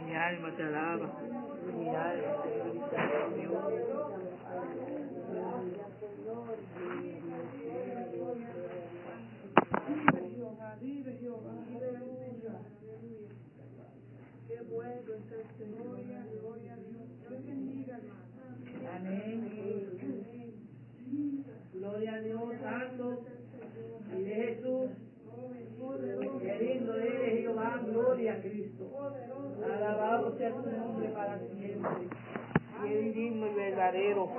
Mi alma te alaba. Mi alma glorifica, Dios. Vive Jehová, aleluya. Qué bueno es el Señor, gloria a Dios. Dios bendiga, hermano. Amén. Gloria a Dios Santo. Y de Jesús. Qué lindo eres Jehová. Gloria a Cristo. Alabado sea tu nombre para siempre. Qué divino y verdadero.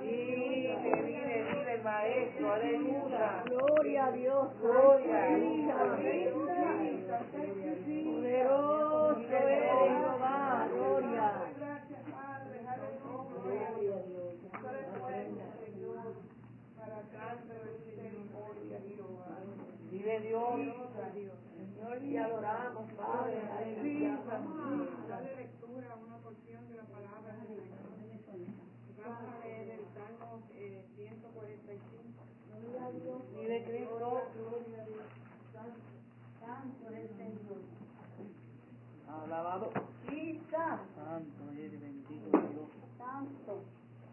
Vive, vive, vive el Maestro. Aleluya. Gloria a Dios. Gloria. Poderoso eres Jehová. Gloria. Vive Dios. Señor, te adoramos, Padre. Aleluya. Vamos a darle lectura a una porción de la palabra del Señor. Vamos a leer el Salmo eh, 145. Cristo. Es el Señor. Alabado. Santo eres, bendito Dios. Santo.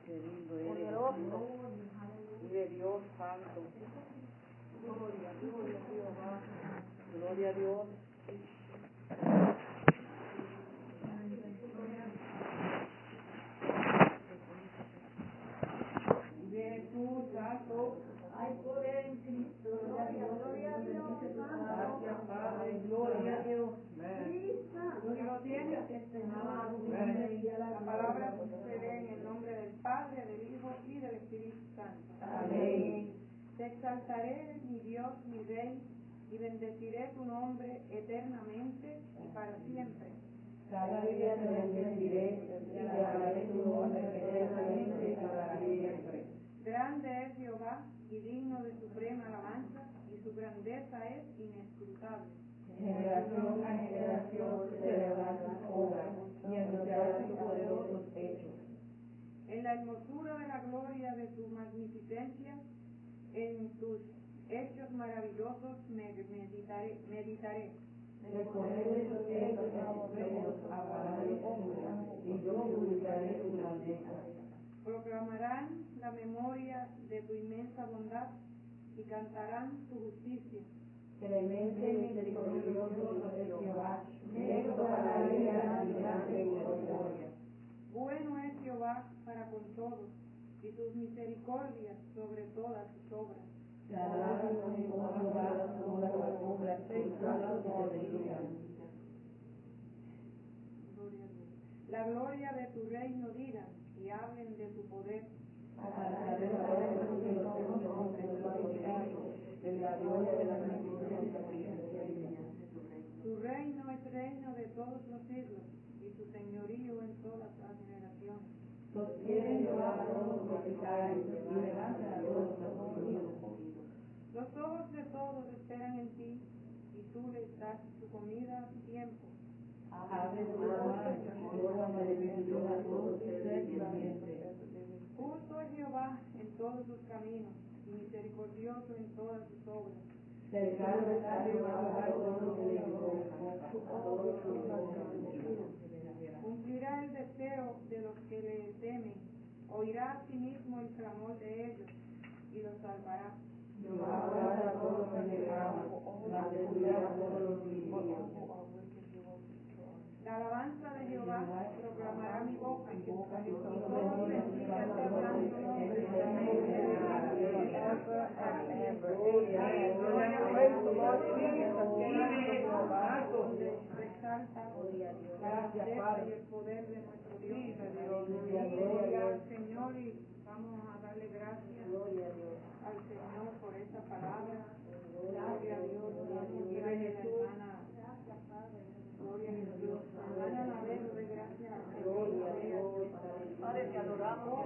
Qué lindo eres. Poderoso. Vive Dios Santo. Gloria, a Jehová. Gloria a Dios. De Jesús, Santo. Hay poder en Cristo. Gloria, gloria a Dios. Gracias, Padre. Gloria a Dios. La palabra se lee en el nombre del Padre, del Hijo y del Espíritu Santo. Amén. Te exaltaré, mi Dios, mi Rey, y bendeciré tu nombre eternamente y para siempre. Cada día te bendeciré y te alabaré tu nombre eternamente y para siempre. Grande es Jehová y digno de suprema alabanza, y su grandeza es inescrutable. Generación a generación celebrarán tus obras y anunciarán tus poderosos hechos. En la hermosura de la gloria de tu magnificencia, en tus hechos maravillosos me meditaré. meditaré. De tus hechos aguardaré y yo publicaré tu grandeza. Proclamarán la memoria de tu inmensa bondad y cantarán tu justicia. Clemente misericordioso es Jehová, lejos para la ira y grande misericordia. Bueno es Jehová para con todos y sus misericordias sobre todas sus obras. Te alaban Jehová. Gloria a Dios. La gloria de tu reino digan y hablen de tu poder. En la gloria de la magnificencia Tu reino es reino de todos los siglos y tu señorío en todas las generaciones. Sostiene Jehová a todos los caen y levanta a todos los oprimidos. Los ojos de todos esperan en ti y tú les das su comida a su tiempo. Mano y órgano de bendición a todos vivientes. Justo es Jehová en todos sus caminos y misericordioso en todas sus obras. Cercano está Jehová a todos los que le a todos hijos. Cumplirá el deseo de los que le temen, oirá a sí mismo el clamor de ellos y los salvará. Jehová a todos los que le aman, mantendrá a todos los vivientes. La alabanza de Jehová proclamará mi boca y todos bendigan su santo nombre. El poder de nuestro Dios. Gloria al Señor y vamos a darle gracias al Señor por esta palabra. Gloria a Dios. Gloria a la hermana. Gloria a Dios. Hermana Anabel, Padre, te adoramos,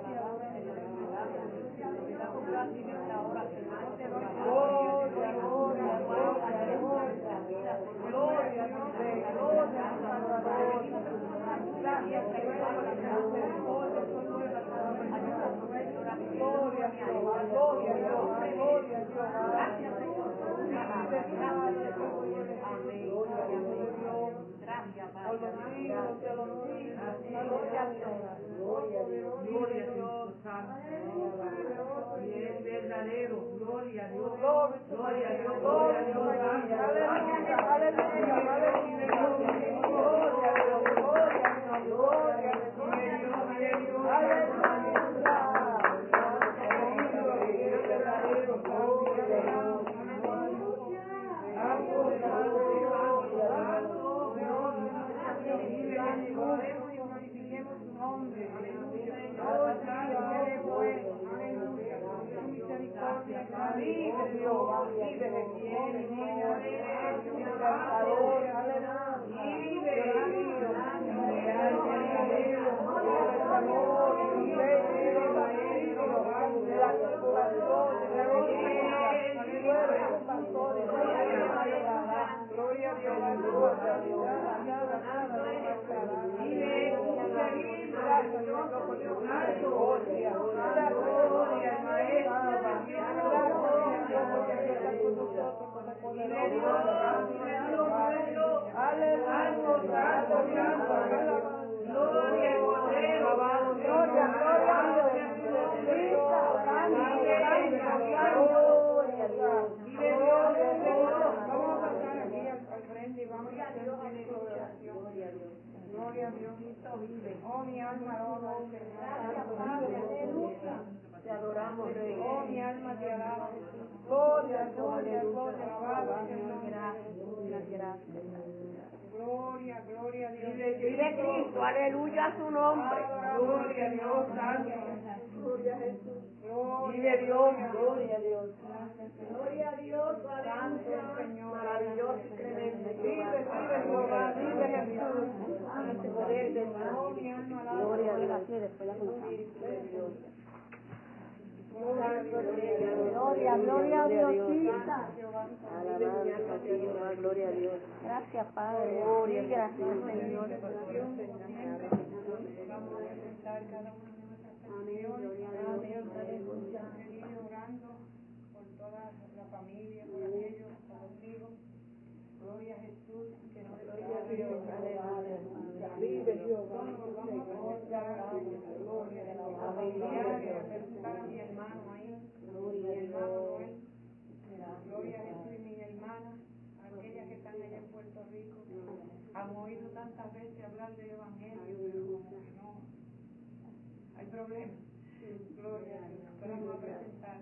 Señor. maravilloso y tremendo. Vive, vive Jehová, vive Jesús. Ante poder Oh. Gloria a Dios. Así después la Gloria, gloria a Diosita. Alabanza, Señor, gloria a Dios. Gracias, Padre. Gloria, gracias, Señor. Vamos a presentar cada una de nuestras peticiones. Orando por toda la familia, por. Gloria a Jesús, que nos Vive Jehová. Vamos a gloria a familiares, a presentar a mi hermano ahí, mi hermano Noel. Gloria a Jesús y mis hermanas, aquellas que están allá en Puerto Rico. Han oído tantas veces hablar del Evangelio, pero como que no hay problemas. Gloria a Dios. Pero vamos a presentar.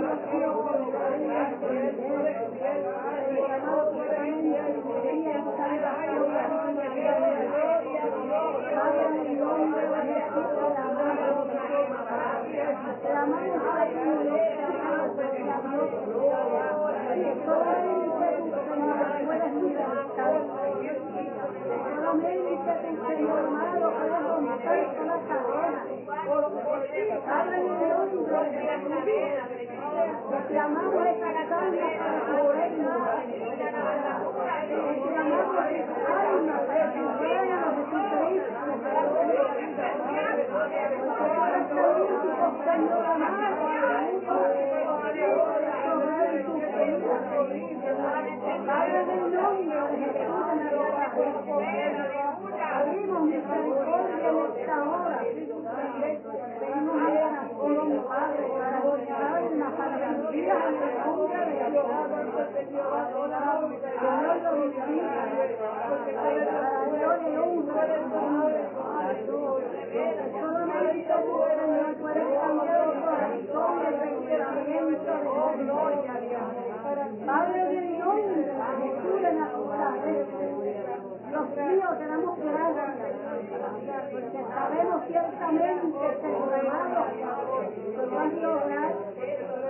La Reclamamos esta tu reino. Reclamamos esta alma para tu reino, Jesucristo. Señor amado, Padre del nombre de Jesús, abrimos misericordia en esta hora. Pedimos oración, Padre, para nuestra alma, para las vidas, aleluya, de Dios. Señor, lo bendiga. Para gloria y honra de tu nombre. Solamente tú, Señor, puedes cambiar el corazón y el pensamiento de Dios. Padre del nombre de Jesús de Nazaret, Dios mío, te damos gracias, porque sabemos ciertamente, que a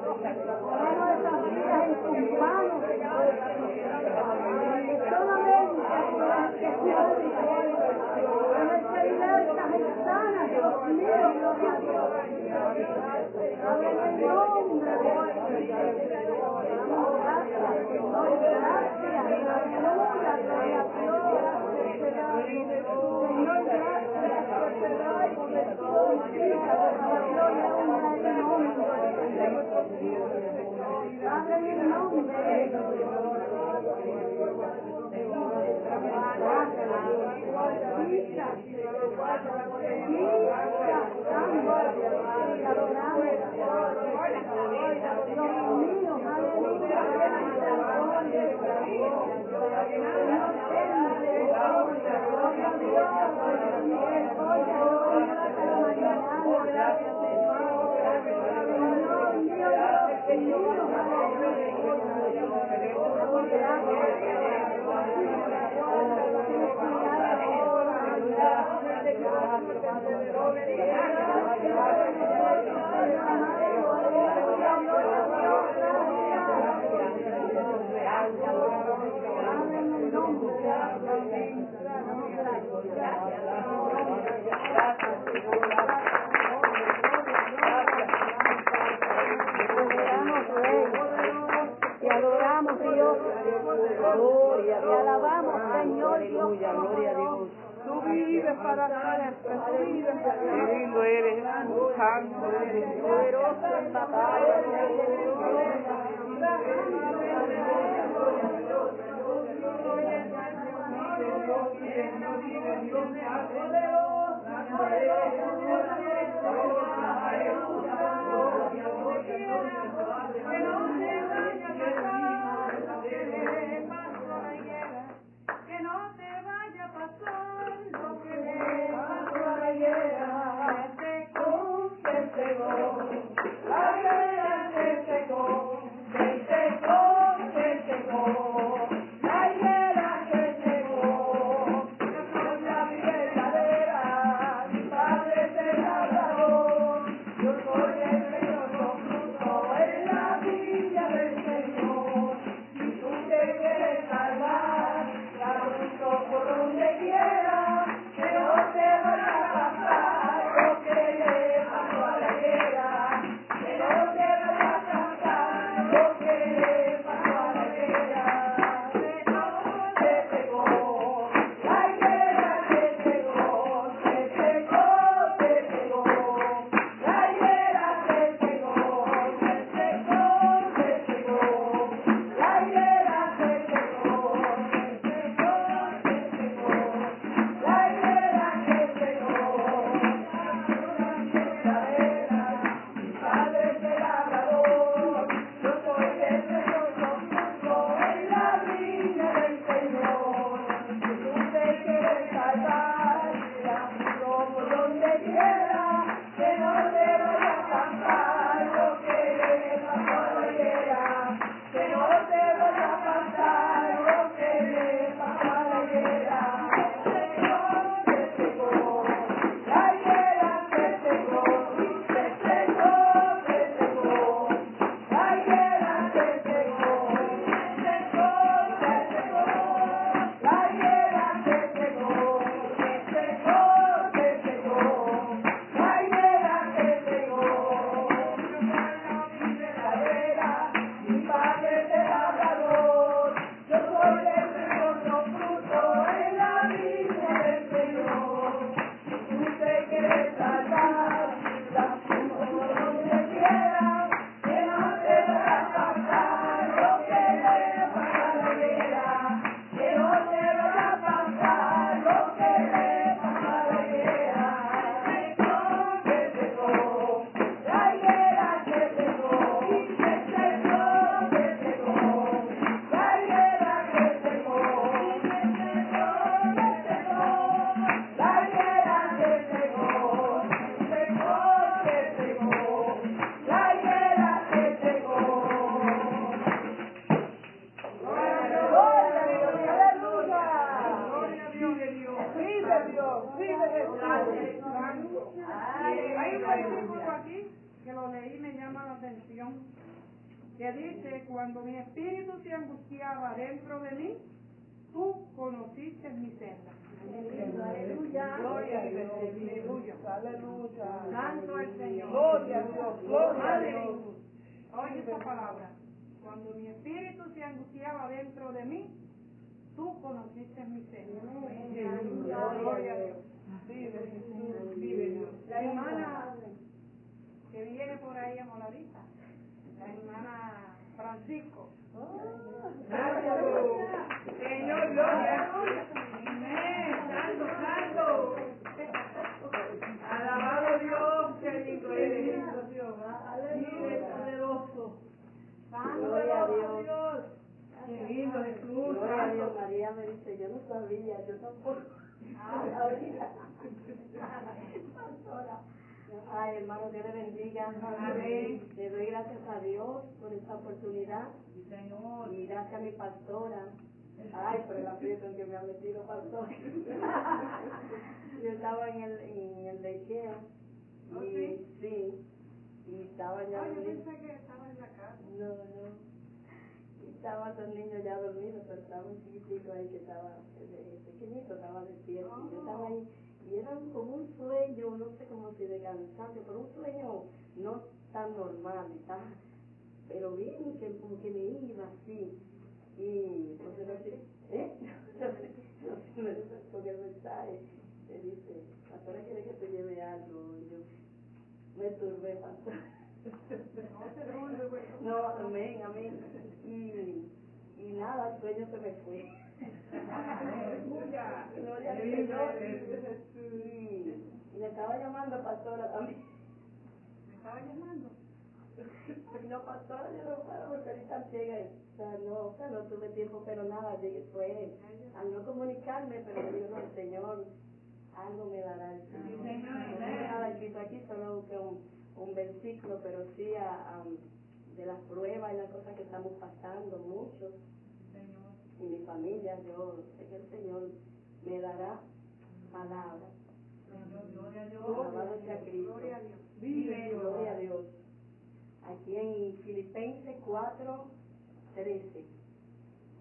ponemos esas vidas en tus manos. Solamente tú eres que salva, eres que libertas y sanas, Dios mío, gloria a Dios. Padre, en el nombre de Jesús. Gracias, gracias, aleluya. Señor, gracias, por el todo, la gloria, honra y nombre. Padre, en Vives para Qué siempre. lindo eres, santo eres, Poderoso en batalla. Que pasó la Cuando mi espíritu se angustiaba dentro de mí, tú conociste mi senda. Gloria a Dios. Vive Jesús, vive Dios. La hermana que viene por ahí a Moladita, la hermana Francisco. Gracias. Señor, gloria. Amén. Santo, santo. Alabado Dios, qué lindo eres. Dios. Vive poderoso. Gloria a Dios. Jesús. Gloria a Dios. María me dice, yo no sabía, yo tampoco. Ay, hermano, Dios le bendiga. Amén. Le doy gracias a Dios por esta oportunidad Señor. y gracias a mi pastora. Ay, por el aprieto en que me ha metido pastor. Yo estaba en el, en el. ¿Oh, Y, sí? sí. Y estaba ya Ay, yo dormido. pensé que estaba en la casa. No, no. Y Estaban los niños ya dormidos, pero estaba un chiquitico ahí que estaba eh, pequeñito, estaba despierto. Y yo estaba ahí y era como un sueño, no sé cómo si de cansancio, pero un sueño no tan normal, tan- pero bien que como que me iba así. Y no sé, no sé, ¿eh? No sé, me con el mensaje, me dice, pastora quiere que te lleve algo, y yo me turbé, pastor. No, amén, amén. Y, y nada, el sueño se me fue. Aleluya. Gloria al Vive Señor. Jesús. Y, y me estaba llamando pastora también. Me estaba llamando. No, pastora, yo no puedo porque ahorita llega. O sea, no, o sea, no tuve tiempo, pero nada, fue al no comunicarme, pero digo, no, Señor algo me dará el Señor. Sí, Señor, No nada escrito aquí, solo busqué un, un versículo, pero sí a, a- de las pruebas y las cosas que estamos pasando, muchos, Señor. y mi familia, yo sé que el Señor me dará palabra. Señor, gloria a Dios. Alabado sea Cristo. Gloria a Dios. Vive Dios. Gloria a Dios. Aquí en Filipenses 4, 13.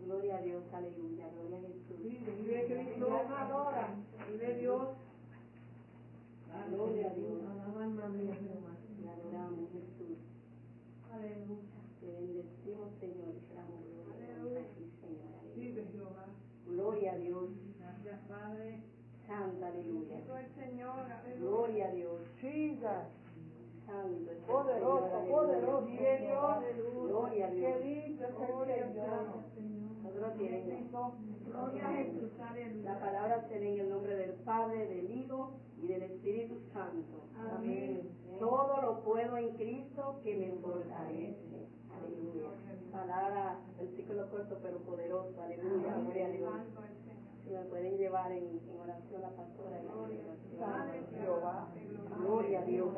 Gloria a Dios, aleluya, gloria a Jesús. Vive, Cristo. adora. Vive Dios. Gloria a Dios. Adoramos, Jesús. Aleluya. Te bendecimos, Señor, y te damos gloria. Aleluya. a ti, Señor, aleluya. Vive Jehová. Gloria a Dios. Gracias, Padre. Santa, aleluya. Gloria a Dios. Jesus. Santo Poderoso, poderoso. Gloria a Dios. Gloria a. La palabra se lee en el nombre del Padre, del Hijo y del Espíritu Santo. Amén. Todo lo puedo en Cristo que me fortalece. Aleluya. Palabra, versículo corto pero poderoso. Aleluya. Gloria a Dios. Si me pueden llevar en, en oración la pastora. la oración. Padre Jehová. Gloria a Dios.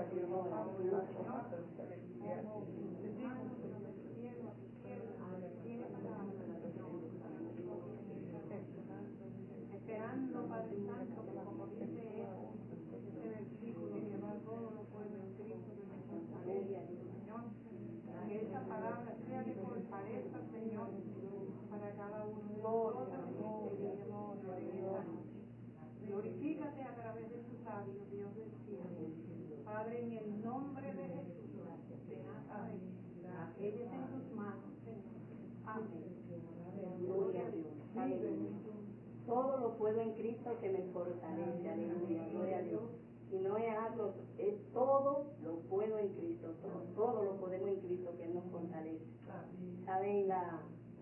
Esperando, Padre Santo, que como dice ese versículo, que va todo lo puedo en Cristo que me fortalece, Señor. Que esa palabra sea de fortaleza, Señor, para Glorifícate a través de tus labios, Dios del cielo. Padre, en el nombre de Jesús de Nazaret, ella es en tus manos, Señor. Amén. Gloria a Dios. Aleluya. Todo lo puedo en Cristo que me fortalece. Aleluya. Gloria a Dios. Y no es algo, es todo lo puedo en Cristo. Todo, todo lo podemos en Cristo que Él nos fortalece. Saben la,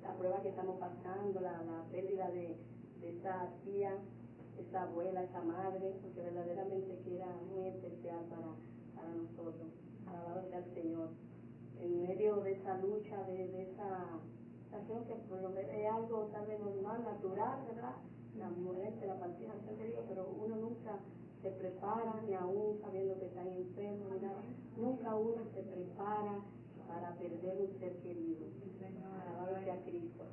la prueba que estamos pasando, la, la pérdida de, de esa tía, esa abuela, esa madre, porque verdaderamente que era muy especial para, para nosotros. Alabado sea el Señor. En medio de esa lucha, de, de esa situación que por lo menos es algo tal vez normal, natural, ¿verdad? La muerte, la partida, digo, pero uno nunca se prepara, ni aún sabiendo que están enfermos, ni nada. Nunca uno se prepara para perder un ser querido. Alabado sea Cristo.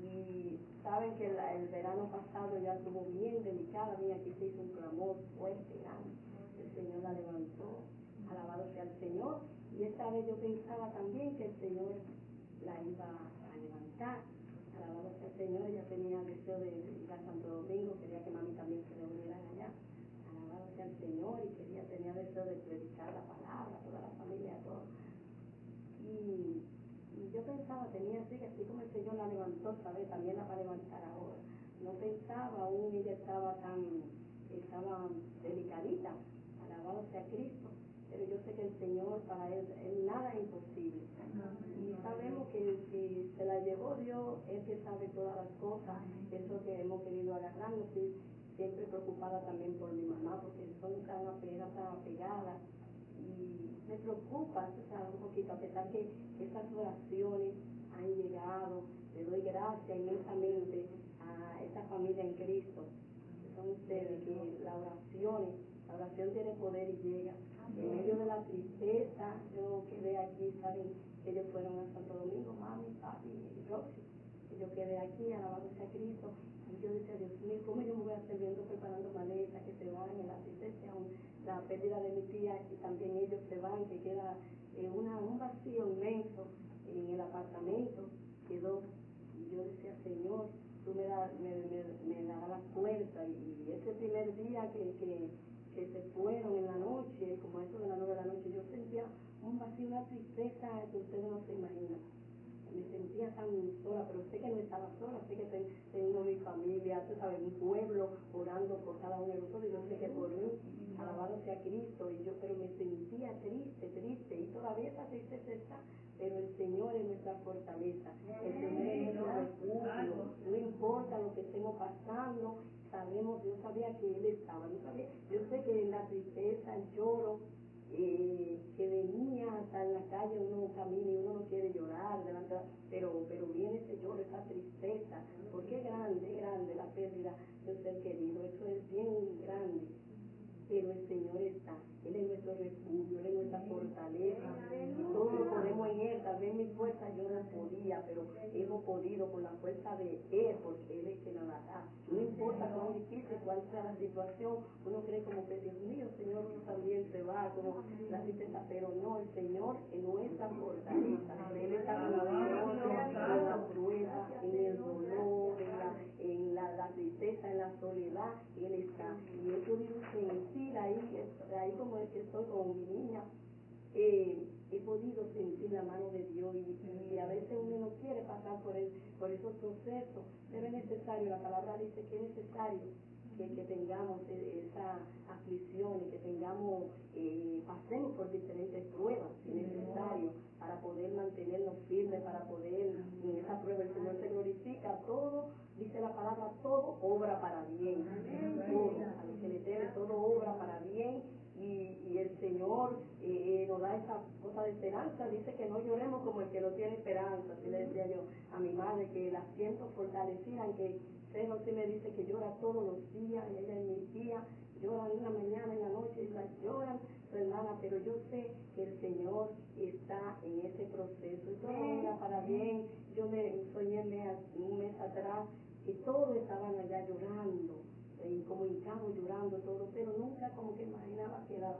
Y saben que la- el verano pasado ya estuvo bien delicada, mira, aquí se hizo un clamor fuerte, grande. El Señor la levantó, alabado sea el Señor. Y Y esta vez yo pensaba también que el Señor la iba a levantar. Alabado sea el Señor, ella tenía deseo de ir a Santo Domingo, quería que mami también se reuniera allá. Alabado sea el Señor y quería, tenía deseo de predicar la palabra a toda la familia, a todos. Y, y yo pensaba, tenía así, que así como el Señor la levantó, ¿sabes? También la va a levantar ahora. No pensaba, aún ella estaba tan, estaba delicadita, alabado sea Cristo. Pero yo sé que el Señor, para él, él nada es imposible. Y sabemos que si se la llevó Dios, Él que sabe todas las cosas, eso que hemos querido agarrarnos, y siempre preocupada también por mi mamá, porque son tan apegadas, tan apegadas, me preocupa, tú sabes, un poquito, a pesar que esas oraciones han llegado, le doy gracias inmensamente a esta familia en Cristo, que son ustedes, que las oraciones, la oración tiene poder y llega. En medio de la tristeza, yo quedé aquí, saben, que ellos fueron a Santo Domingo, mami, papi y Roxy. Y yo quedé aquí, alabándose a Cristo. Y yo decía, Dios mío, ¿cómo yo me voy a hacer viendo preparando maletas que se van en la aún la pérdida de mi tía y también ellos se van, que queda eh, un vacío inmenso en el apartamento, quedó. Y yo decía, Señor, tú me, da, me, me, me darás la fuerza. Y, ese primer día que, que que se fueron en la noche, como eso de las nueve de la noche, yo sentía un vacío, una tristeza que ustedes no se imaginan. Me sentía tan sola, pero sé que no estaba sola, sé que ten, tengo mi familia, tú sabes, mi pueblo orando por cada uno de nosotros, y yo sé que por mí, alabado sea Cristo, y yo, pero me sentía triste, triste, y todavía esa tristeza está, pero el Señor es nuestra fortaleza, el Señor es nuestro refugio, no importa lo que estemos pasando, sabemos, yo sabía que Él estaba, yo sabía, yo sé que en la tristeza, el lloro, eh, que venía hasta en la calle uno camina y uno no quiere llorar delante, pero pero viene ese lloro, esa tristeza, porque es grande, es grande la pérdida de un ser querido, eso es bien grande, pero el Señor está, Él es nuestro refugio, Él es nuestra fortaleza, y todo lo podemos en Él, tal vez mi fuerza yo no podía, pero hemos podido con la fuerza de Él, porque Él es que nos la da, no importa cuán difícil, cuál sea la situación, uno cree como que Dios mío, Señor, uno también se va, como la tristeza, pero no, el Señor es nuestra fortaleza, Él está con nosotros en la prueba, en el dolor, en la, en la, la tristeza, en la soledad, Él está, y he podido sentir ahí, ahí como es que estoy con mi niña, eh, he podido sentir la mano de Dios y, a veces uno no quiere pasar por esos procesos, pero es necesario, la palabra dice que es necesario que, que tengamos esa aflicción y que tengamos, eh, pasemos por diferentes pruebas, si es necesario, para poder mantenernos firmes, para poder, en esa prueba el Señor se glorifica, todo, dice la palabra, todo obra para bien, todo, a los que le todo obra para bien. Y, y el Señor eh, nos da esa cosa de esperanza, dice que no lloremos como el que no tiene esperanza, así le decía yo a mi madre, que la siento fortalecida, que Cero sí me dice que llora todos los días, y ella y mi tía lloran en la mañana, en la noche, y la lloran su hermana, pero yo sé que el Señor está en ese proceso, y todo venga para bien, yo me soñé un mes atrás, que todos estaban allá llorando, y como llorando todo, pero nunca como que imaginaba que era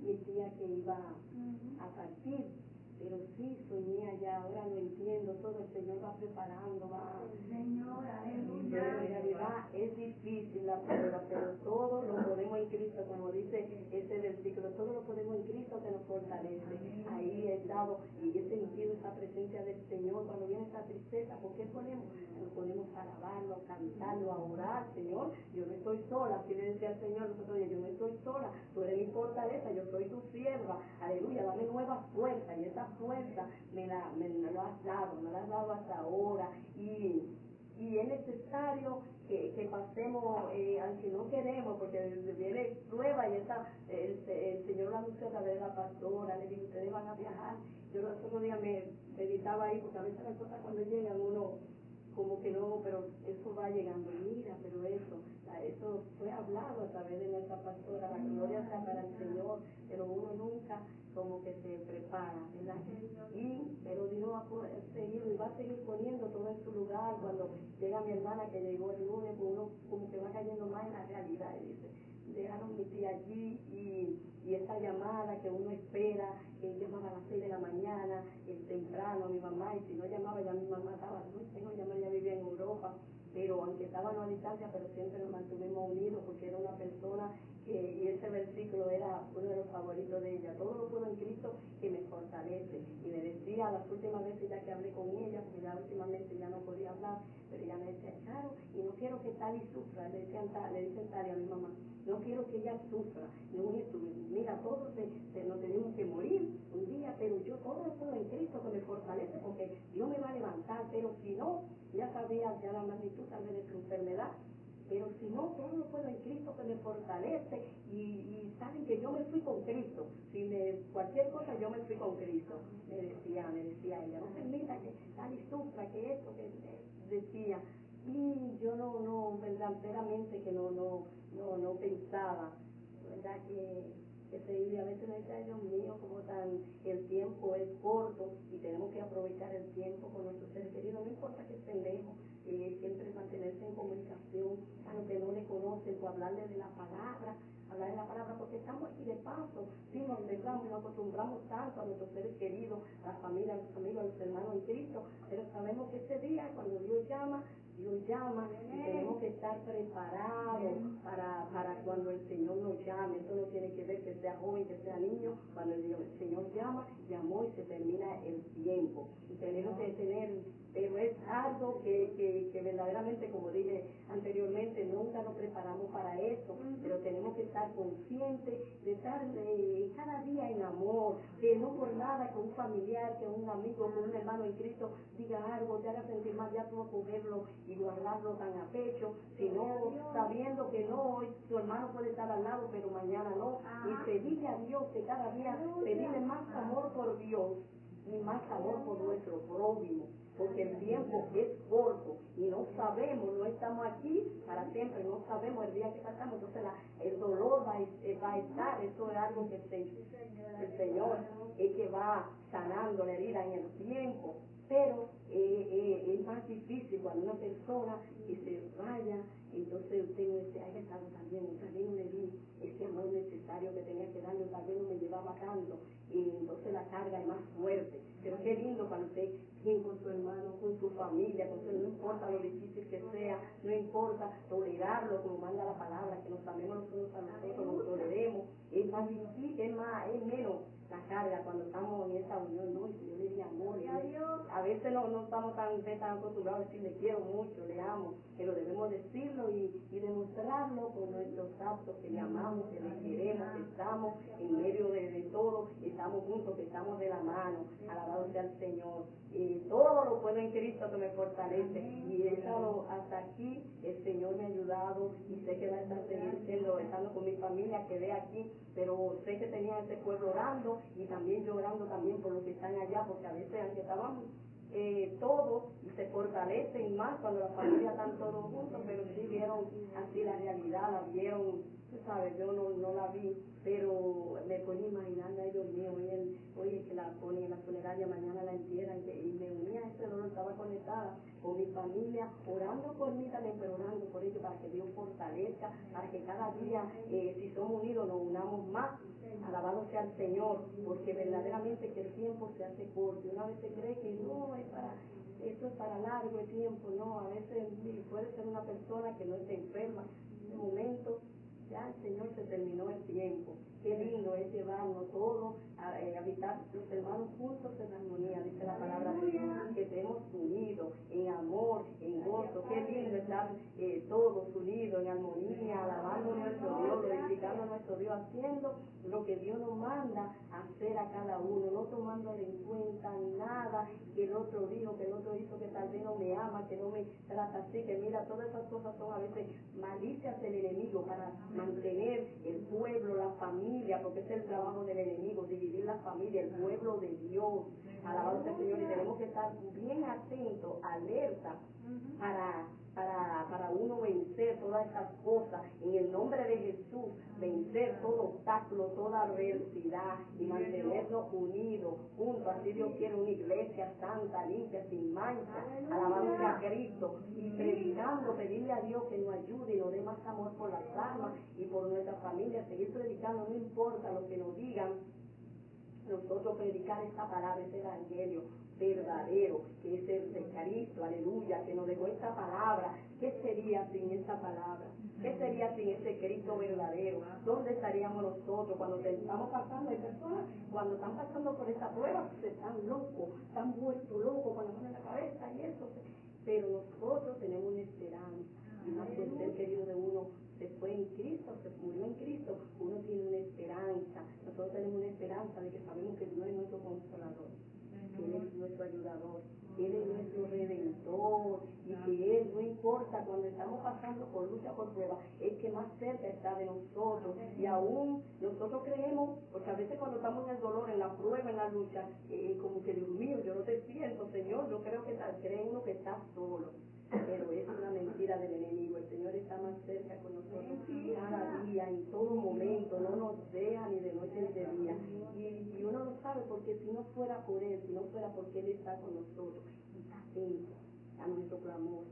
mi tía que iba a partir, pero sí soñé allá, ahora lo entiendo, todo el Señor va preparando, va. Señor, aleluya. Pero en realidad es difícil la prueba, pero todo lo podemos en Cristo, como dice ese versículo, todo lo podemos en Cristo que nos fortalece. Ahí he estado y he sentido esa presencia del Señor cuando viene esa tristeza, ¿por qué ponemos? Nos ponemos a alabarlo, cantarlo, orar, Señor, yo no estoy sola, así le decía al Señor los otros días, yo no estoy sola, tú eres mi fortaleza, yo soy tu sierva, aleluya, dame nueva fuerza y esa fuerza me la, me lo has dado, me la has dado hasta ahora. Y, y es necesario que, que pasemos, eh, aunque no queremos, porque viene prueba y esa, el, el Señor lo anunció a través de la pastora, le dijo, ustedes van a viajar. Yo los otros días me meditaba ahí, porque a veces las cosas cuando llegan uno como que no, pero eso va llegando, mira, pero eso, eso fue hablado a través de nuestra pastora, la gloria sea para el Señor, pero uno nunca como que se prepara, ¿verdad? Y, pero Dios va a seguir, va a seguir poniendo todo en su lugar, cuando llega mi hermana que llegó el lunes, uno como que va cayendo más en la realidad, y dice, dejaron mi tía allí y, y esa llamada que uno espera, que llamaba a las seis de la mañana, eh, temprano a mi mamá, y si no llamaba ya mi mamá estaba, no, no llamaba, ya vivía en Europa, pero aunque estaban a distancia, pero siempre nos mantuvimos unidos porque era una persona que, y ese versículo era uno de los favoritos de ella, todo lo puedo en Cristo que me fortalece. Y me decía las últimas veces ya que hablé con ella, porque ya últimamente ya no podía hablar, pero ella me decía, Charo, y no quiero que Tali sufra, le, decían, le dicen Tali a mi mamá, no quiero que ella sufra, esto, mira, todos se, se, nos tenemos que morir un día, pero yo todo lo puedo en Cristo que me fortalece, porque Dios me va a levantar, pero si no, ya sabía ya la magnitud tal vez de su enfermedad, pero si no, todo lo puedo en Cristo que me fortalece y, saben que yo me fui con Cristo. Si me, cualquier cosa yo me fui con Cristo. Me decía, me decía ella, no permita que tal y sufra, que esto, que decía. Y yo no, no, verdaderamente que no, no, no, no pensaba, ¿verdad? Que, que se a veces me decía, Dios mío, como tan, el tiempo es corto y tenemos que aprovechar el tiempo con nuestros seres queridos, no importa que estén lejos, eh, siempre mantenerse en comunicación, a los que no le conocen, pues hablarle de la palabra, hablar de la palabra, porque estamos aquí de paso, sí nos alegramos, nos acostumbramos tanto a nuestros seres queridos, a la familia, a los amigos, a los hermanos en Cristo, pero sabemos que ese día, cuando Dios llama, Dios llama y tenemos que estar preparados para, para cuando el Señor nos llame. Esto no tiene que ver que sea joven, que sea niño. Cuando el, el Señor llama, llamó y se termina el tiempo. Y tenemos que tener pero es algo que, que, que, verdaderamente, como dije anteriormente, nunca nos preparamos para eso, pero tenemos que estar conscientes de estar de, cada día en amor, que no por nada que un familiar, que un amigo, que un hermano en Cristo diga algo, te haga sentir mal, ya tú a cogerlo y guardarlo tan a pecho, sino sabiendo que no, hoy tu hermano puede estar al lado, pero mañana no, y pedirle a Dios que cada día pedirle más amor por Dios y más amor por nuestro prójimo porque el tiempo es corto y no sabemos, no estamos aquí para siempre, no sabemos el día que pasamos, entonces la, el dolor va, eh, va, a estar, eso es algo que el, Señor es que va sanando la herida en el tiempo, pero eh, eh, es más difícil cuando una persona que se vaya, entonces usted no dice, haya estado también, no le di ese amor necesario que tenía que darle, tal vez no me llevaba tanto, entonces la carga es más fuerte. Pero qué lindo cuando usted bien con su hermano, con su familia, con su, no importa lo difícil que sea, no importa tolerarlo como manda la palabra, que nos amemos los unos a los otros, nos toleremos, es más difícil, es más, es menos la carga cuando estamos en esa unión, no, y si yo le di amor, y a veces no, no estamos tan, tan acostumbrados a decir le quiero mucho, le amo, pero debemos decirlo y, y demostrarlo con nuestros actos, que le amamos, que le queremos, que estamos en medio de, de todo, que estamos juntos, que estamos de la mano, alabado sea el Señor. Y todo lo puedo en Cristo que me fortalece. Y he estado hasta aquí, el Señor me ha ayudado y sé que va a estar siendo, estando con mi familia, quedé aquí, pero sé que tenía este pueblo orando y también llorando también por los que están allá, porque a veces aunque estaban eh, todos se fortalecen más cuando la familia están todos juntos, pero sí vieron así la realidad, la vieron, sabes, yo no, no la vi, pero me ponía imaginando, Dios mío, hoy, es que la ponen en la funeraria, mañana la entierran, que, y me unía a ese dolor, estaba conectada con mi familia, orando por mí también, pero orando por ellos para que Dios fortalezca, para que cada día, eh, si somos unidos, nos unamos más, alabado sea el Señor, porque verdaderamente que el tiempo se hace corto, y una vez se cree que no, es para esto es para largo tiempo, no, a veces puede ser una persona que no esté enferma, en un momento ya el Señor se terminó el tiempo. Qué lindo es llevarnos todos a eh, habitar los hermanos juntos en armonía, dice la palabra de Dios, que estemos unidos en amor, en gozo. Qué lindo estar eh, todos unidos en armonía, alabando a nuestro Dios, glorificando a nuestro Dios, haciendo lo que Dios nos manda hacer a cada uno, no tomándole en cuenta nada que el otro dijo, que el otro hizo, que tal vez no me ama, que no me trata así, que mira, todas esas cosas son a veces malicias del enemigo para mantener el pueblo, la familia, porque es el trabajo del enemigo, dividir la familia, el pueblo de Dios. Alabado sea el Señor y tenemos que estar bien atentos, alerta, para para, para uno vencer todas estas cosas. En el nombre de Jesús, vencer todo obstáculo, toda adversidad y mantenernos unidos, juntos. Así Dios quiere una iglesia santa, limpia, sin mancha, alabando a Cristo y predicando, pedirle a Dios que nos ayude y nos dé más amor por las almas y por nuestra familia. Seguir predicando, no importa lo que nos digan, nosotros predicar esta palabra, este evangelio verdadero, que es el de Cristo, aleluya, que nos dejó esta palabra. ¿Qué sería sin esta palabra? ¿Qué sería sin este Cristo verdadero? ¿Dónde estaríamos nosotros cuando estamos pasando? Hay personas cuando están pasando por esta prueba, se están locos, están vueltos locos con la mano en la cabeza y eso. Pero nosotros tenemos una esperanza. Y más que el ser querido de uno se fue en Cristo, se murió en Cristo, uno tiene una esperanza. Nosotros tenemos una esperanza de que sabemos que Dios es nuestro consolador. Él es nuestro ayudador, Él es nuestro redentor y que Él, no importa cuando estamos pasando por lucha, por prueba, es que más cerca está de nosotros. Y aún nosotros creemos, porque a veces cuando estamos en el dolor, en la prueba, en la lucha, eh, como que Dios mío, yo no te siento, Señor, yo creo que cree uno que está solo pero es una mentira del enemigo. El Señor está más cerca con nosotros cada día, en todo momento, no nos deja ni de noche ni de día. Y, y uno lo sabe porque si no fuera por Él, si no fuera porque Él está con nosotros, está atento a nuestro clamor,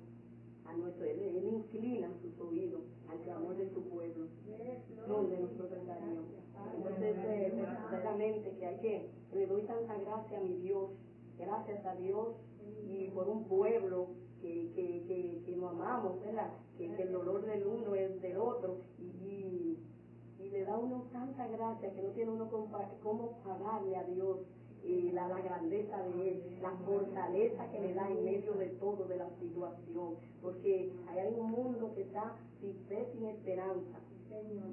a nuestro, Él, él inclina sus oídos al clamor de su pueblo, donde nosotros estaríamos. Entonces, eh, verdaderamente que hay que, le doy tanta gracia a mi Dios, gracias a Dios y por un pueblo que, que, que, que nos amamos, ¿verdad? Que, que, el dolor del uno es del otro y, y, y, le da uno tanta gracia que no tiene uno cómo pagarle a Dios eh, la, la, grandeza de Él, la fortaleza que le da en medio de todo, de la situación, porque hay un mundo que está sin fe, sin esperanza.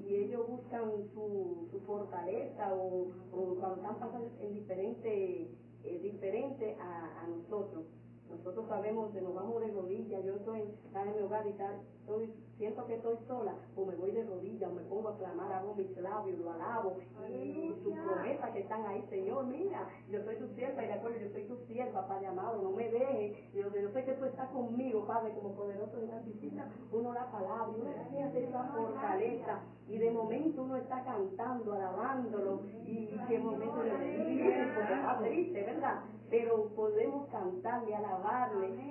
Y ellos buscan su, su fortaleza o, o cuando están pasando en diferente, eh, diferente a, a nosotros. Nosotros sabemos que nos vamos de rodillas. Yo estoy en mi hogar y tal, estoy, siento que estoy sola, o me voy de rodillas, o me pongo a clamar, hago mis labios, lo alabo, y sus promesas que están ahí, Señor, mira, yo soy tu sierva, y de acuerdo, yo soy tu sierva, Padre amado, no me dejes, yo, yo sé que tú estás conmigo, Padre, como poderoso de la visita, uno la palabra, uno siente esa fortaleza, y de momento uno está cantando, alabándolo, y, y que de momento porque está triste, ¿verdad? Pero podemos cantarle, alabarle,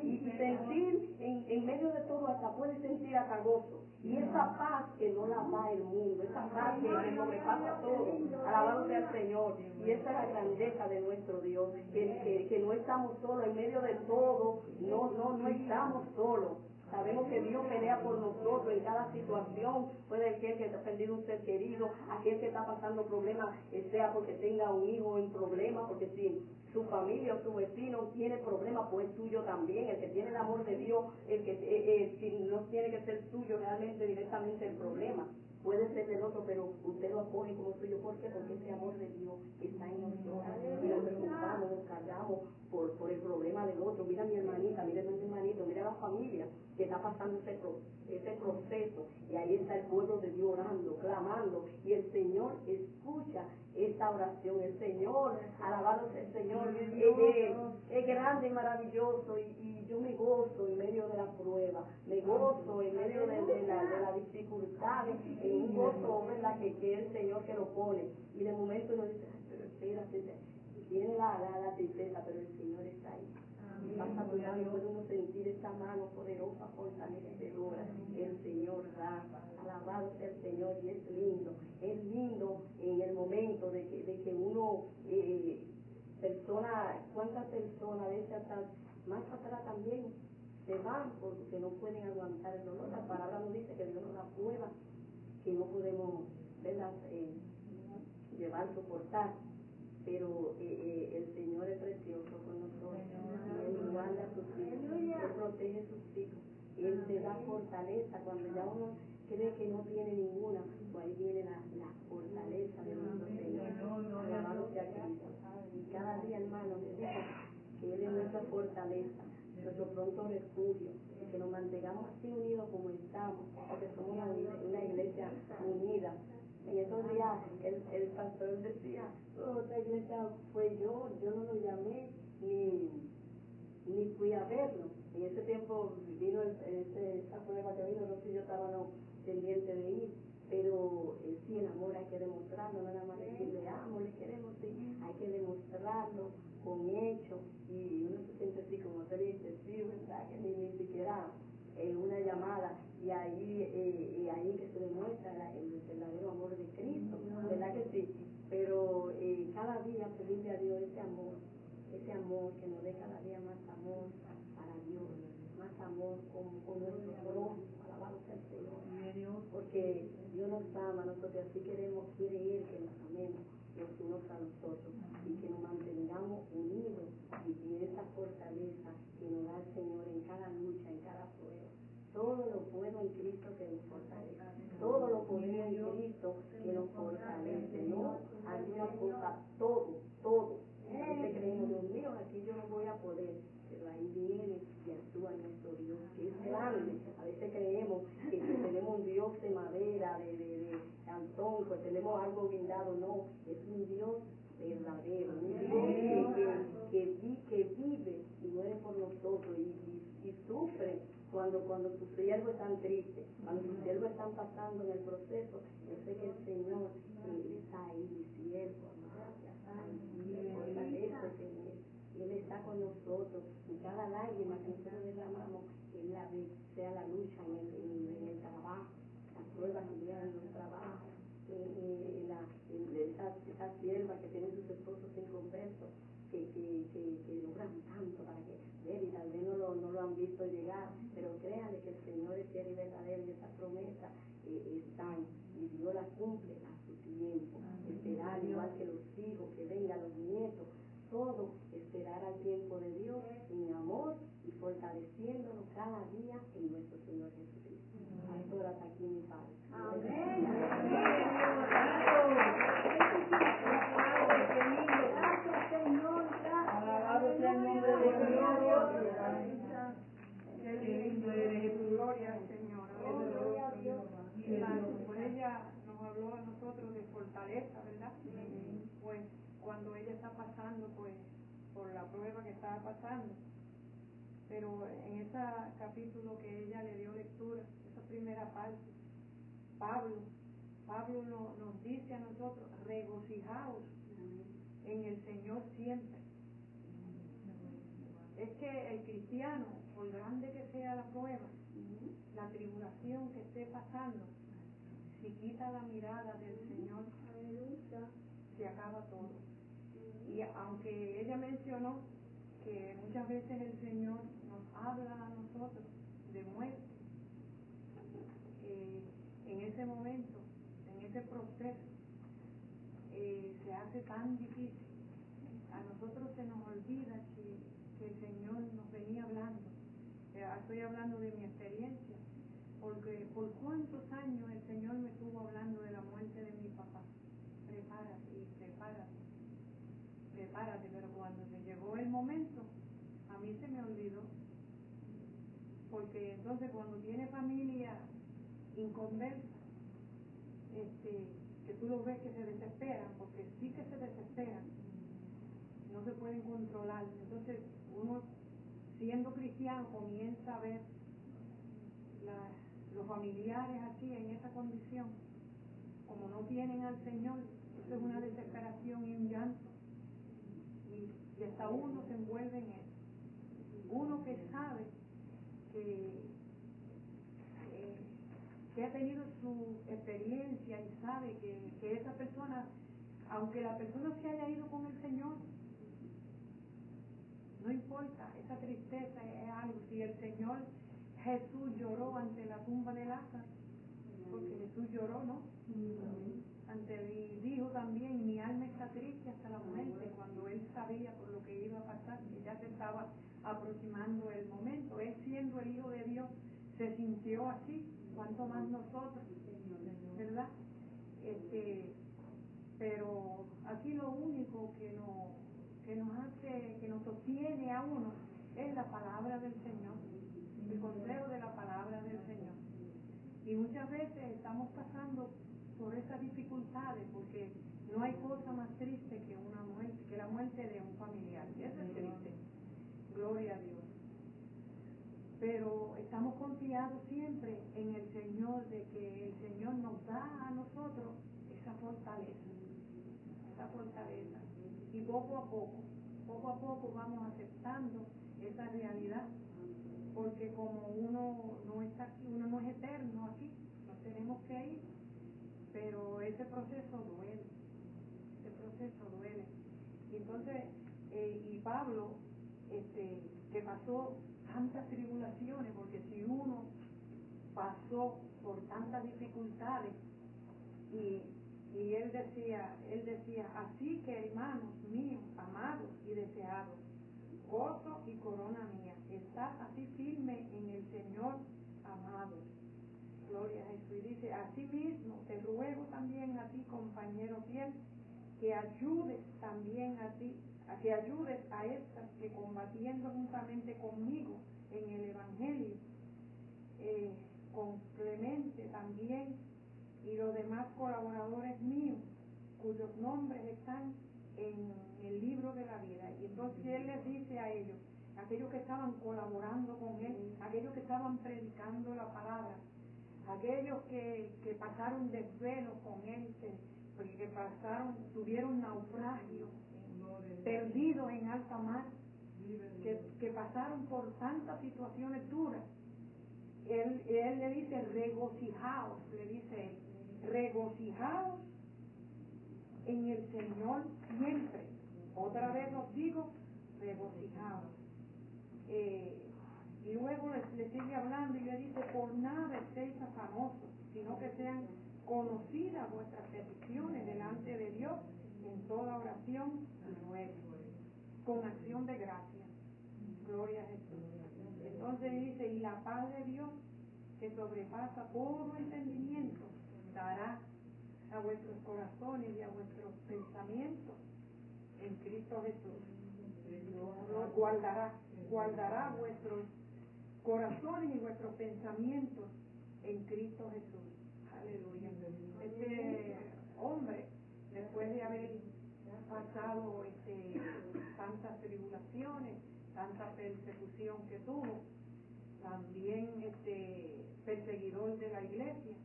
y, y sentir en, en medio de todo hasta puede sentir hasta gozo. Y esa paz que no la da el mundo, esa paz que, que sobrepasa todo, alabado sea el Señor. Y esa es la grandeza de nuestro Dios, que, que, que no estamos solos en medio de todo, no, no, no estamos solos. Sabemos que Dios pelea por nosotros en cada situación. Puede ser que ha perdido un ser querido, aquel que está pasando problemas, sea porque tenga un hijo en problema, porque si su familia o su vecino tiene problemas, pues tuyo también. El que tiene el amor de Dios, el que eh, eh, no tiene que ser tuyo realmente directamente el problema. Puede ser del otro, pero usted lo acoge como suyo. ¿Por qué? Porque ese amor de Dios está en nosotros. Y nos preocupamos, nos cargamos por, por el problema del otro. Mira a mi hermanita, mira a mi hermanito, mira a la familia que está pasando ese, ese proceso. Y ahí está el pueblo de Dios orando, clamando. Y el Señor escucha esta oración. El Señor, alabado sea el Señor, es, es, es grande y maravilloso. Y, y, yo me gozo en medio de la prueba, me gozo en medio de, de la, de la dificultad, en un gozo ¿verdad? Que, que es el Señor que lo pone. Y de momento uno dice, pero espérate, tiene la, la, la tristeza, pero el Señor está ahí. Y puede uno sentir esta mano poderosa, fortalecedora. El Señor da, alabado sea el Señor y es lindo. Es lindo en el momento de que, de que uno, eh, persona, cuántas personas a veces más atrás también se van porque no pueden aguantar el dolor. La palabra nos dice que Dios nos da prueba que no podemos ¿verdad? Eh, llevar, soportar pero eh, eh, el Señor es precioso con nosotros. Guarda a sus hijos, Él protege a sus hijos, Él te da fortaleza. Cuando ya uno cree que no tiene ninguna, pues ahí viene la, la fortaleza de nuestro Señor. Alabado sea Cristo. Y cada día, hermano, que Él es nuestra fortaleza, nuestro pronto refugio, y que nos mantengamos así unidos como estamos, porque somos una, una iglesia unida en esos días el, el pastor decía, oh, esta iglesia fue yo, yo no lo llamé, ni, ni fui a verlo. en ese tiempo vino el- ese, esa prueba que vino, no sé si yo estaba no, pendiente de ir, pero eh, sí, el amor hay que demostrarlo, no nada más decir le amo, le queremos, sí, hay que demostrarlo con hechos y uno se siente así como dice, sí, verdad, que ni, ni siquiera eh, una llamada. Y ahí eh, y ahí que se demuestra la- el verdadero amor de Cristo, ¿verdad que sí? Pero eh, cada día pedirle a Dios ese amor, ese amor que nos dé cada día más amor para Dios, más amor con, con nuestro prójimo, alabado sea el Señor, porque Dios nos ama, nosotros así queremos, quiere Él que nos amemos los unos a los otros y que nos mantengamos unidos y, y esa fortaleza que nos da el Señor en cada lucha, en cada prueba. Todo lo puedo en Cristo que nos fortalece. Todo lo podemos en Cristo que nos fortalece. No alguna cosa, todo, todo. A veces creemos, Dios mío, aquí yo no voy a poder. Pero ahí viene y actúa nuestro Dios, que es grande. A veces creemos que, que tenemos un Dios de madera, de, de, de cantón, pues tenemos algo guindado. No, es un Dios verdadero, un Dios que, que, vi- que vive y muere por nosotros y, y, y sufre cuando cuando tus siervos están tristes, cuando tus siervos están pasando en el proceso, yo sé que el Señor eh, está ahí, mi siervo, Él. Y Él está con nosotros, y cada lágrima que nosotros derramamos, Él la ve, sea la lucha en el, en, en el trabajo, las pruebas que llegan en los trabajos, eh, eh, la, en esas siervas que tienen sus esposos inconversos, que, que, que, que logran tanto para que ver y tal vez no lo, no lo han visto llegar, pero créanle que el Señor es fiel y verdadero y esa promesa eh, están y Dios la cumple a su tiempo. Esperar igual que los hijos, que vengan los nietos, todo esperar al tiempo de Dios en amor y fortaleciéndonos cada día en nuestro Señor Jesucristo. Pastor, hasta aquí mi Padre. Gracias, Señor. Gracias. Alabado sea el nombre de Dios. Qué lindo eres, Jesús. Gloria al Señor. Aleluya. Santo. Pues ella nos habló a nosotros de fortaleza, ¿verdad? Pues cuando ella está pasando, pues, por la prueba que estaba pasando. Pero capítulo que ella le dio lectura, esa primera parte, Pablo, Pablo no- nos dice a nosotros, regocijaos en el Señor siempre. Es que el cristiano, por grande que sea la prueba, la tribulación que esté pasando, si quita la mirada del Señor, se acaba todo. Y aunque ella mencionó que muchas veces el Señor habla a nosotros de muerte, en ese momento, en ese proceso, eh, se hace tan difícil. A nosotros se nos olvida que, que el Señor nos venía hablando. Eh, estoy hablando de mi experiencia, porque por cuántos años el Señor me estuvo hablando de la muerte de mi papá. Prepárate y prepárate, prepárate, pero cuando se llegó el momento, a mí se me olvidó. Porque entonces cuando tiene familia inconversa, este, que tú lo ves que se desesperan, porque sí que se desesperan, no se pueden controlar. Entonces uno, siendo cristiano, comienza a ver los familiares así, en esa condición, como no tienen al Señor, eso es una desesperación y un llanto. Y hasta uno se envuelve en eso. Uno que sabe que, eh, que ha tenido su experiencia y sabe que, que esa persona, aunque la persona se haya ido con el Señor, no importa, esa tristeza es algo. Si el Señor Jesús lloró ante la tumba de Lázaro, porque Jesús lloró, ¿no? Ante y dijo también, mi alma está triste hasta la muerte, cuando él sabía por lo que iba a pasar, que ya se estaba aproximando el momento. Él siendo el Hijo de Dios, se sintió así, cuanto más nosotros, ¿verdad? Este, pero aquí lo único que nos, que nos hace, que nos sostiene a uno, es la palabra del Señor, el consejo de la palabra del Señor. Y muchas veces estamos pasando por esas dificultades porque no hay cosa más triste que una muerte, que la muerte de un familiar. Eso es triste. Gloria a Dios. pero estamos confiados siempre en el Señor, de que el Señor nos da a nosotros esa fortaleza, esa fortaleza. Y poco a poco, poco a poco vamos aceptando esa realidad, porque como uno no está aquí, uno no es eterno aquí, nos tenemos que ir, pero ese proceso duele, ese proceso duele. Y entonces, eh, y Pablo, este, que pasó tantas tribulaciones, porque si uno pasó por tantas dificultades y, y él decía, él decía, así que hermanos míos, amados y deseados, gozo y corona mía, estás así firme en el Señor, amados. Gloria a Jesús. Y dice, así mismo te ruego también a ti, compañero fiel, que ayudes también a ti a que ayudes a estas que combatiendo juntamente conmigo en el Evangelio, eh, con Clemente también y los demás colaboradores míos, cuyos nombres están en el libro de la vida. Y entonces él les dice a ellos, aquellos que estaban colaborando con él, aquellos que estaban predicando la palabra, aquellos que, que pasaron desvelos con él, que, que pasaron, tuvieron naufragio perdidos en alta mar, que, que pasaron por tantas situaciones duras. Él, él le dice, regocijaos, le dice él, regocijaos en el Señor siempre. Otra vez os digo, regocijaos. Eh, y luego le, sigue hablando y le dice, por nada estéis afanosos, sino que sean conocidas vuestras peticiones delante de Dios en toda oración con acción de gracia. Gloria a Jesús. Entonces dice, y la paz de Dios, que sobrepasa todo entendimiento, dará a vuestros corazones y a vuestros pensamientos en Cristo Jesús. Guardará, guardará vuestros corazones y vuestros pensamientos en Cristo Jesús. Aleluya. Este hombre después de haber pasado este, tantas tribulaciones, tanta persecución que tuvo, también este perseguidor de la iglesia,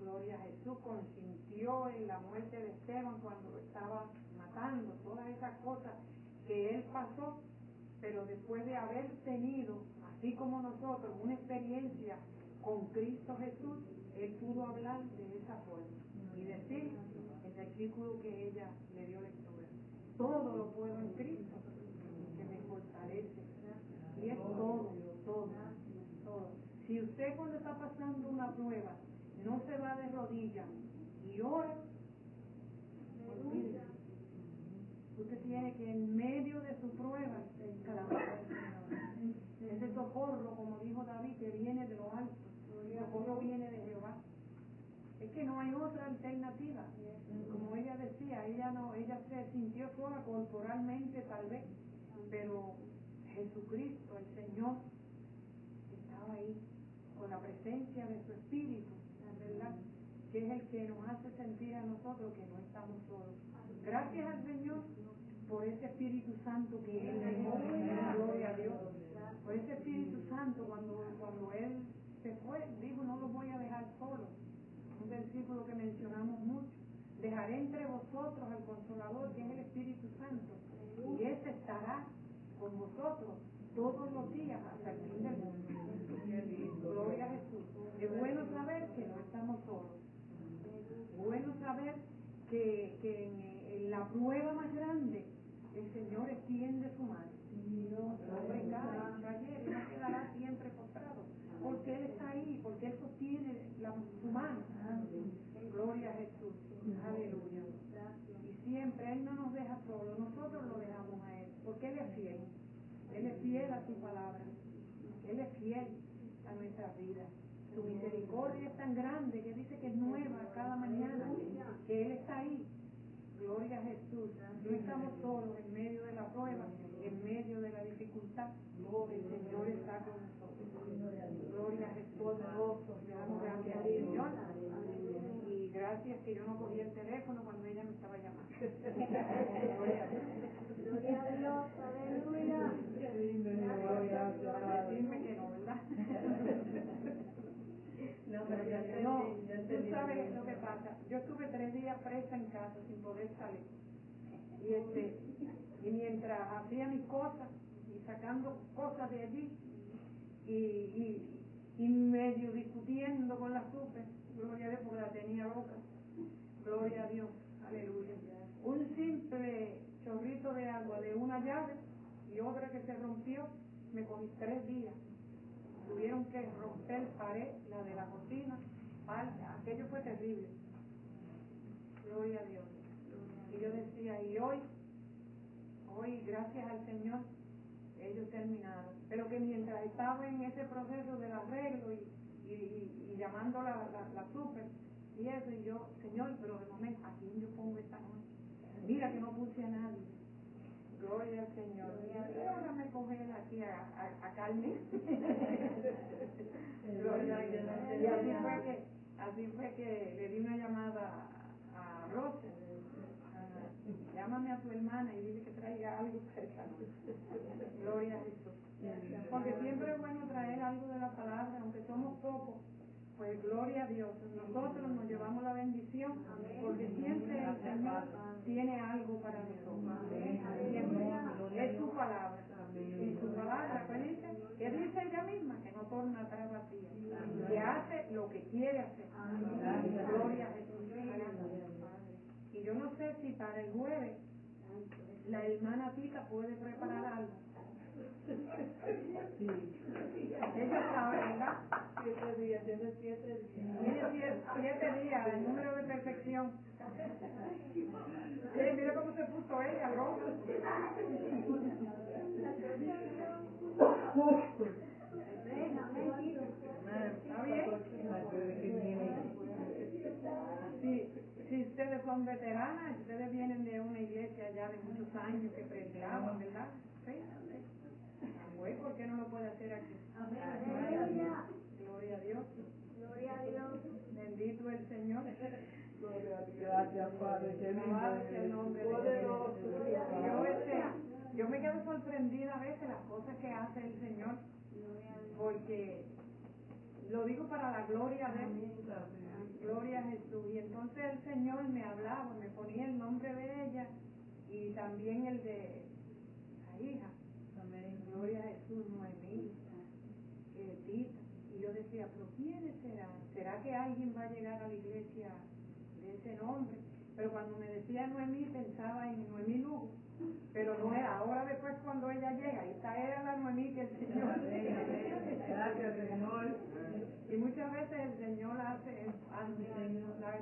gloria a Jesús, consintió en la muerte de Esteban cuando estaba matando, todas esas cosas que él pasó, pero después de haber tenido, así como nosotros, una experiencia con Cristo Jesús, él pudo hablar de esa forma y decir versículo que ella le dio lectura. Todo lo puedo en Cristo que me fortalece. Y es todo, todo, todo. Si usted cuando está pasando una prueba no se va de rodillas y ora, olvídese. Usted tiene que en medio de su prueba clamar. Ese socorro, como dijo David, que viene de lo alto. El socorro viene de Jehová. Es que no hay otra alternativa. Ella decía, ella no, ella se sintió sola corporalmente tal vez, pero Jesucristo, el Señor, estaba ahí con la presencia de su Espíritu, ¿verdad? Que es el que nos hace sentir a nosotros que no estamos solos. Gracias al Señor por ese Espíritu Santo que Él gloria a Dios. Por ese Espíritu Santo, cuando, cuando Él se fue, dijo, no los voy a dejar solos un versículo que mencionamos mucho. Dejaré entre vosotros al Consolador, que es el Espíritu Santo, y ese estará con vosotros todos los días hasta el fin del mundo. Gloria a Jesús. Es bueno saber que no estamos solos. Bueno saber que, que en, en la prueba más grande el Señor extiende su mano. Cae, cae y no quedará siempre postrado porque Él está ahí, porque Él sostiene la, su mano. Gloria a Jesús. Aleluya. Y siempre Él no nos deja solos, nosotros lo dejamos a Él, porque Él es fiel. Él es fiel a su palabra. Él es fiel a nuestras vidas. Su misericordia es tan grande que dice que es nueva cada mañana, que Él está ahí Gloria a Jesús. No estamos solos en medio de la prueba, en medio de la dificultad. El Señor está con nosotros. Gloria a Jesús gracias que yo no cogí el teléfono cuando ella me estaba llamando. Gloria a Dios, aleluya. Decirme que no, ¿verdad? no, pero yo entendí, no, tú sabes lo que pasa. Yo estuve tres días presa en casa sin poder salir. Y, este, y mientras hacía mis cosas y sacando cosas de allí y, y, y medio discutiendo con la super, gloria a Dios porque la tenía loca, gloria a Dios, aleluya. Un simple chorrito de agua de una llave y otra que se rompió, me cogí tres días. Tuvieron que romper pared, la de la cocina, aquello fue terrible. Gloria a Dios. Y yo decía, y hoy, hoy, gracias al Señor, ellos terminaron. Pero que mientras estaba en ese proceso del arreglo y, y, y, llamando la, la, la, super y eso, y yo, Señor, pero de momento, ¿a quién yo pongo esta noche? Mira que no puse a nadie. Gloria al Señor. ahora me coge aquí a, a, a Carmen. Gloria. Y así fue que, así fue que le di una llamada a Rosa. Llámame a tu hermana y dile que traiga algo cerca. Gloria a Jesús. Porque siempre es bueno traer algo de la palabra, aunque somos pocos pues gloria a Dios. Nosotros nos llevamos la bendición porque siempre el Señor tiene algo para nosotros. Siempre es su palabra. Y su palabra, pues dice, que dice ella misma, que no torna atrás vacía. Que hace lo que quiere hacer. Gloria a Jesús. Y yo no sé si para el jueves la hermana Tita puede preparar algo. Sí. Ella sabe, ¿verdad? Siete días, tiene siete días. Tiene siete, siete días, el número de perfección. Sí, mira cómo se puso ella, roja. ¿Está bien? Sí, si ustedes son veteranas, ustedes vienen de una iglesia ya de muchos años que predicaban, ¿verdad? Sí. Pues, ¿por qué no lo puede hacer aquí? Gloria a Dios. Gloria a Dios. Bendito el Señor. Gracias, Padre. Qué Alabado sea el nombre de Poderoso. Yo, este, yo me quedo sorprendida a veces las cosas que hace el Señor, porque lo digo para la gloria de Él. Gloria a Jesús. Y entonces el Señor me hablaba, me ponía el nombre de ella y también el de la hija. Gloria a Jesús, Noemí, eh, Tita. Y yo decía, pero ¿quiénes serán? ¿Será que alguien va a llegar a la iglesia de ese nombre? Pero cuando me decía Noemí pensaba en Noemí Lugo. Pero no era, ahora después cuando ella llega, esta era la Noemí que el Señor. Gracias, Señor. Y muchas veces el Señor hace,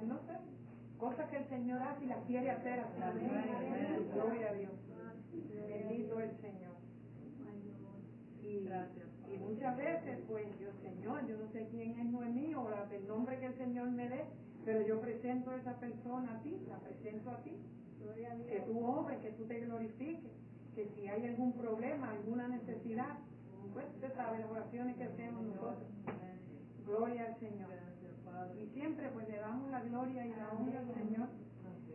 no sé, cosas que el Señor hace y las quiere hacer. Gloria a Dios. Bendito el Señor. Y, y muchas veces, pues yo, Señor, yo no sé quién es Noemí o la, el nombre que el Señor me dé, pero yo presento a esa persona a ti, la presento a ti. Que tú obres, que tú te glorifiques, que si hay algún problema, alguna necesidad, pues usted sabe las oraciones que hacemos nosotros. Gloria al Señor. Y siempre pues le damos la gloria y la honra al Señor.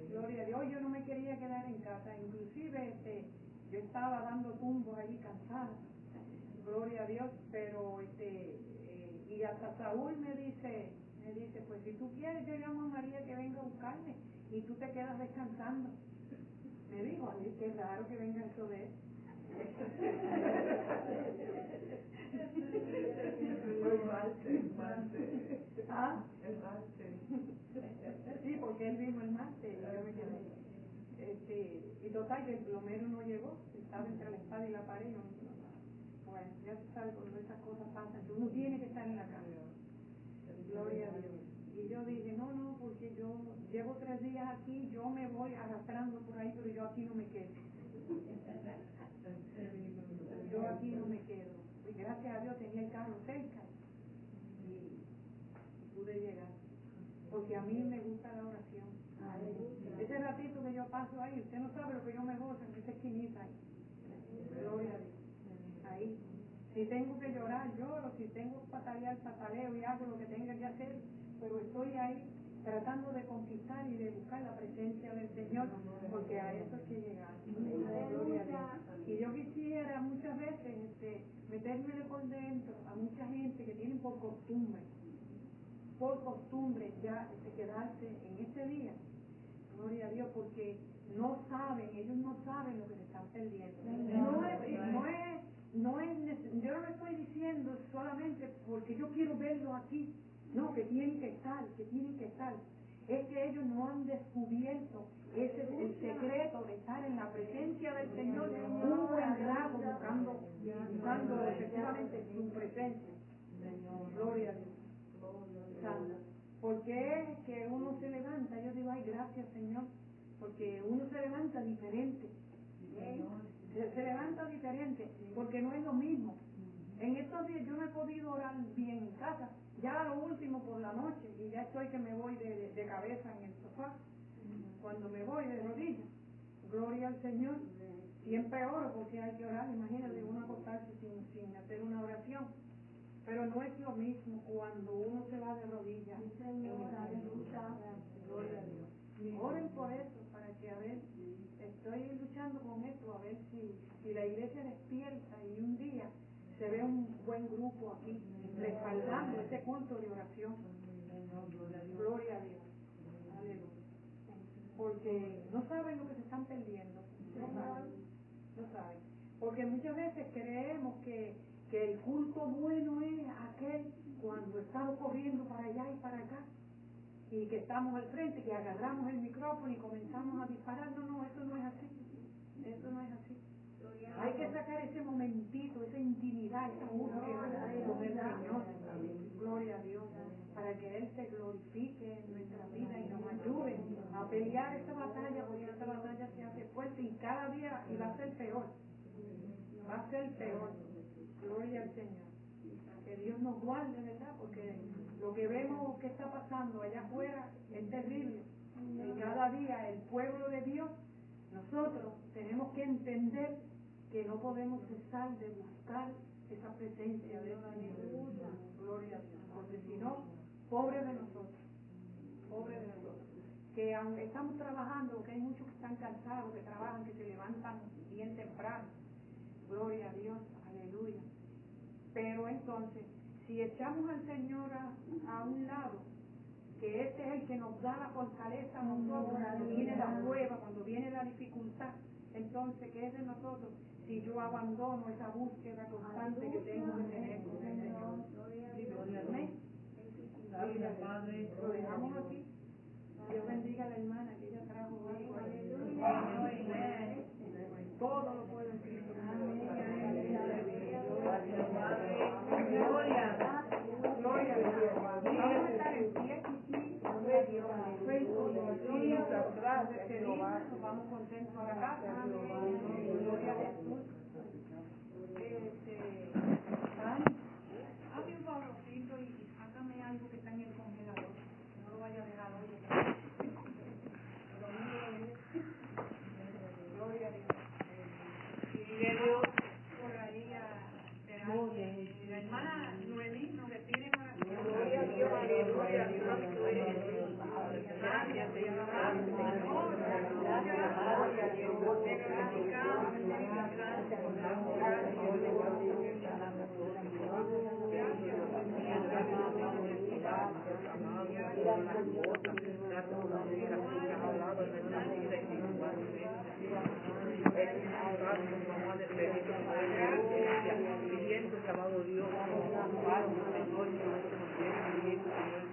Gloria a Dios. Yo no me quería quedar en casa, inclusive este, yo estaba dando tumbos allí cansada. Gloria a Dios, pero este eh, y hasta Saúl me dice, me dice, pues si tú quieres yo llamo a María que venga a buscarme y tú te quedas descansando. Me dijo, ay, qué raro que venga eso de él. El martes, martes. ¿Ah? El martes. Sí, porque él vino el martes y yo me quedé. Este, y total que el plomero no llegó, estaba entre la espada y la pared. Yo no, ya tú sabes cuando esas cosas pasan, que uno tiene que estar en la casa. Gloria a Dios. Y yo dije, no, no, porque yo llevo tres días aquí, yo me voy arrastrando por ahí, pero yo aquí no me quedo. Yo aquí no me quedo. Y gracias a Dios tenía el carro cerca y, y pude llegar. Porque a mí me gusta la oración. Ese ratito que yo paso ahí, usted no sabe lo que yo me gozo en esa esquinita ahí. Gloria a Dios. Si tengo que llorar, lloro. Si tengo que patalear, pataleo y hago lo que tenga que hacer. Pero estoy ahí tratando de conquistar y de buscar la presencia del Señor, porque a eso es que Dios. Y yo quisiera muchas veces este, metérmele por dentro a mucha gente que tienen por costumbre por costumbre ya de quedarse en ese día. Gloria a Dios, porque no saben, ellos no saben lo que se están perdiendo. No es, no es, no es, yo no le estoy diciendo solamente porque yo quiero verlo aquí. No, que tienen que estar, que tienen que estar. Es que ellos no han descubierto ese es el secreto de estar en la presencia del Señor un buen rato buscando, buscando efectivamente su presencia. Gloria a Dios. Porque es que uno se levanta, yo digo, ay, gracias Señor, porque uno se levanta diferente. Se, se levanta diferente, porque no es lo mismo. En estos días yo no he podido orar bien en casa, ya lo último por la noche, y ya estoy que me voy de, de- de cabeza en el sofá, cuando me voy de rodillas. Gloria al Señor. Siempre oro porque hay que orar, imagínate uno acostarse sin, sin hacer una oración. Pero no es lo mismo cuando uno se va de rodillas. en el. Gloria a Dios. Oren por eso, para que a ver, estoy luchando con esto, a ver si, si la iglesia despierta y un día se ve un buen grupo aquí, respaldando este culto de oración. Gloria a Dios. Porque no saben lo que se están perdiendo. No saben. No saben. Porque muchas veces creemos que, que el culto bueno es aquel cuando estamos corriendo para allá y para acá y que estamos al frente, que agarramos el micrófono y comenzamos a disparar. No, no, eso no es así. Eso no es así. Hay que sacar ese momentito, esa intimidad, esa búsqueda con el Señor. Gloria a Dios. Para que Él se glorifique en nuestra vida y nos ayude a pelear esta batalla, porque esta batalla se hace fuerte y cada día y va a ser peor. Va a ser peor. Gloria al Señor. Que Dios nos guarde, ¿verdad? Porque lo que vemos que está pasando allá afuera es terrible. Y cada día el pueblo de Dios, nosotros tenemos que entender que no podemos cesar de buscar esa presencia de Dios. Gloria a Dios. Porque si no, pobre de nosotros. Pobre de nosotros. Que aunque estamos trabajando, que hay muchos que están cansados, que trabajan, que se levantan bien temprano. Gloria a Dios. Aleluya. Pero entonces, si echamos al Señor a, a un lado, que este es el que nos da la fortaleza a nosotros cuando viene la prueba, cuando viene la dificultad, entonces, ¿qué es de nosotros? Si yo abandono esa búsqueda constante que tengo que tener con el Señor. Amén. Lo dejamos aquí. Dios bendiga a la hermana que ella trajo algo. Todo lo puedo en Cristo. Gracias, Padre. Gloria. Gloria a Dios. Vamos a estar en pie. Gloria a Dios. Jesus, gracias, Jehová. Nos vamos contentos a la casa. Gloria a Jesús. Este, Dani, hazme un favorcito y y sácame algo que está en el congelador. No lo vaya a dejar hoy. Domingo es. Gloria a Dios. Sigue Dios. Por ahí a esperar que la hermana Noemí nos despide en oración. Gloria a Dios, aleluya. Santo eres. Gracias, Señor. Gracias, Señor. Gracias, gloria a Dios. Te glorificamos, Señor. Gracias, por la gracia. pidiendo, amado Dios, amparo, Señor, que nuestro nos viene Señor,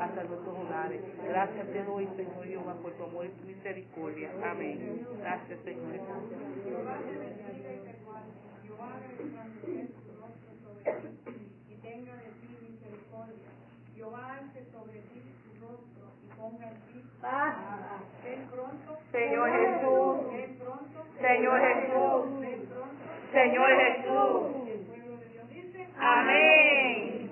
hasta nuestros hogares. Gracias te doy, Señor Jehová, por tu amor y tu misericordia. Amén. Gracias, Señor. Jehová te bendiga y te guarde. Jehová haga resplandecer su rostro sobre ti y tenga de ti misericordia. Jehová alce sobre ti su rostro y ponga en ti. Ven pronto. Señor Jesús. Ven pronto. Señor Jesús. Ven pronto. Señor Jesús. El pueblo de Dios dice. Amén.